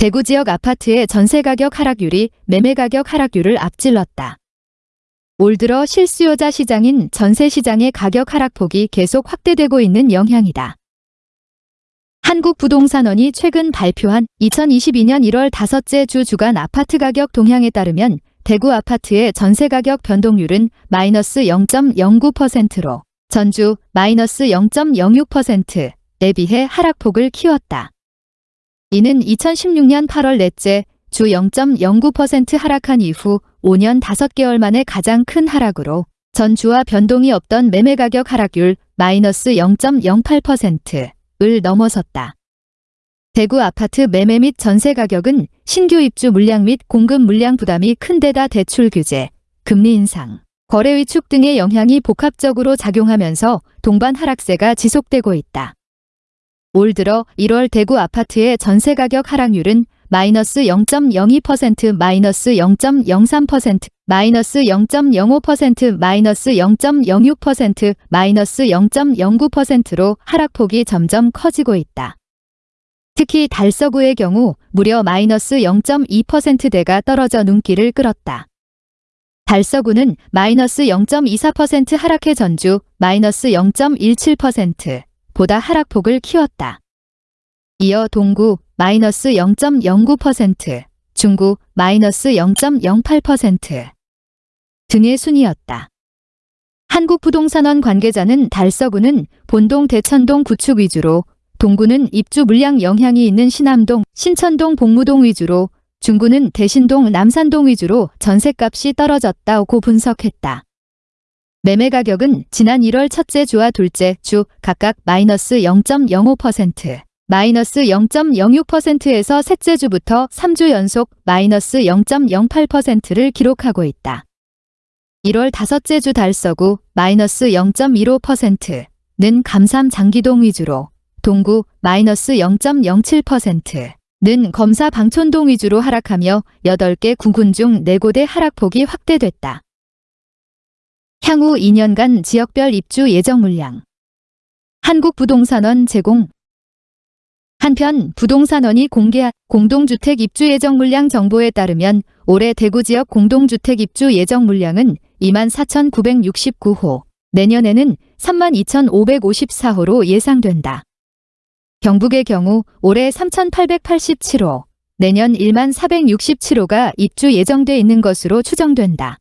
대구 지역 아파트의 전세 가격 하락률이 매매 가격 하락률을 앞질렀다. 올 들어 실수요자 시장인 전세 시장의 가격 하락폭이 계속 확대되고 있는 영향이다. 한국부동산원이 최근 발표한 2022년 1월 다섯째 주 주간 아파트 가격 동향에 따르면 대구 아파트의 전세 가격 변동률은 마이너스 0.09%로 전주 마이너스 0.06%에 비해 하락폭을 키웠다. 이는 2016년 8월 넷째 주 0.09% 하락한 이후 5년 5개월 만에 가장 큰 하락으로 전주와 변동이 없던 매매 가격 하락률 마이너스 0.08%을 넘어섰다. 대구 아파트 매매 및 전세 가격은 신규 입주 물량 및 공급 물량 부담이 큰 데다 대출 규제, 금리 인상, 거래 위축 등의 영향이 복합적으로 작용하면서 동반 하락세가 지속되고 있다. 올 들어 1월 대구 아파트의 전세 가격 하락률은 마이너스 0.02% 마이너스 0.03% 마이너스 0.05% 마이너스 0.06% 마이너스 0.09%로 하락폭이 점점 커지고 있다. 특히 달서구의 경우 무려 마이너스 0.2%대가 떨어져 눈길을 끌었다. 달서구는 마이너스 0.24% 하락해 전주 마이너스 0.17% 보다 하락폭을 키웠다. 이어 동구 마이너스 0.09%, 중구 마이너스 0.08% 등의 순이었다. 한국부동산원 관계자는 달서구는 본동 대천동 구축 위주로 동구는 입주 물량 영향이 있는 신암동, 신천동 복무동 위주로 중구는 대신동 남산동 위주로 전셋값이 떨어졌다고 분석했다. 매매 가격은 지난 1월 첫째 주와 둘째 주 각각 마이너스 0.05%, 마이너스 0.06%에서 셋째 주부터 3주 연속 마이너스 0.08%를 기록하고 있다. 1월 다섯째 주 달서구 마이너스 0.15%는 감삼 장기동 위주로 동구 마이너스 0.07%는 검사 방촌동 위주로 하락하며 8개 구군 중 4곳의 하락폭이 확대됐다. 향후 2년간 지역별 입주 예정 물량 한국부동산원 제공 한편 부동산원이 공개한 공동주택 입주 예정 물량 정보에 따르면 올해 대구 지역 공동주택 입주 예정 물량은 24,969호, 내년에는 32,554호로 예상된다. 경북의 경우 올해 3,887호, 내년 1만 467호가 입주 예정돼 있는 것으로 추정된다.